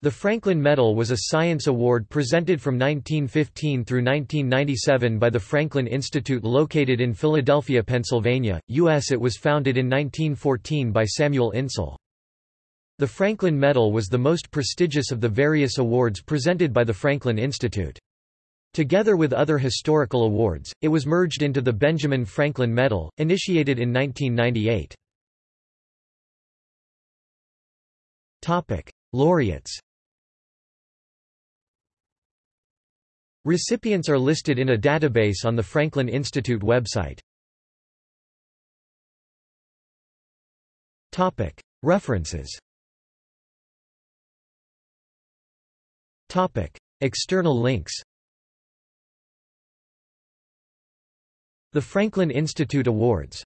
The Franklin Medal was a science award presented from 1915 through 1997 by the Franklin Institute located in Philadelphia, Pennsylvania, U.S. It was founded in 1914 by Samuel Insull. The Franklin Medal was the most prestigious of the various awards presented by the Franklin Institute. Together with other historical awards, it was merged into the Benjamin Franklin Medal, initiated in 1998. Laureates Recipients are listed in a database on the Franklin Institute website. References. External links. The Franklin Institute Awards